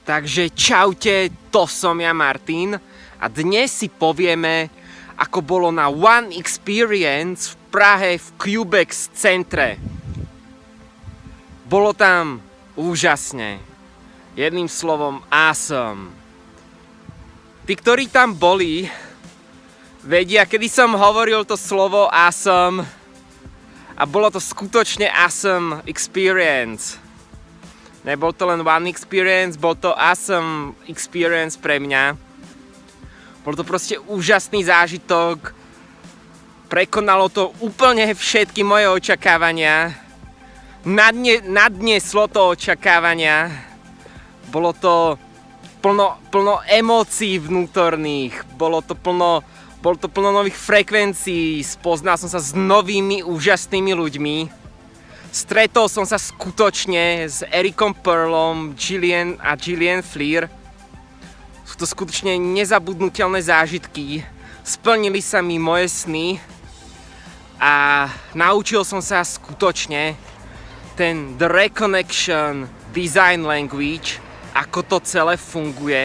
Takže čaute, to som ja Martin a dnes si povieme, ako bolo na One Experience v Prahe v Cubex centre. Bolo tam úžasne. Jedným slovom awesome. Tí, ktorí tam boli, vedia, kedy som hovoril to slovo awesome a bolo to skutočne awesome experience. Nebol to len one experience, bol to awesome experience pre mňa. Bol to proste úžasný zážitok. Prekonalo to úplne všetky moje očakávania. Nadne, nadneslo to očakávania. Bolo to plno, plno emócií vnútorných. Bolo to plno, bolo to plno nových frekvencií. Spoznal som sa s novými úžasnými ľuďmi. Stretol som sa skutočne s Ericom Pearlom, Gillian a Gillian Fleer. Sú to skutočne nezabudnutelné zážitky. Splnili sa mi moje sny a naučil som sa skutočne ten The Reconnection Design Language, ako to celé funguje.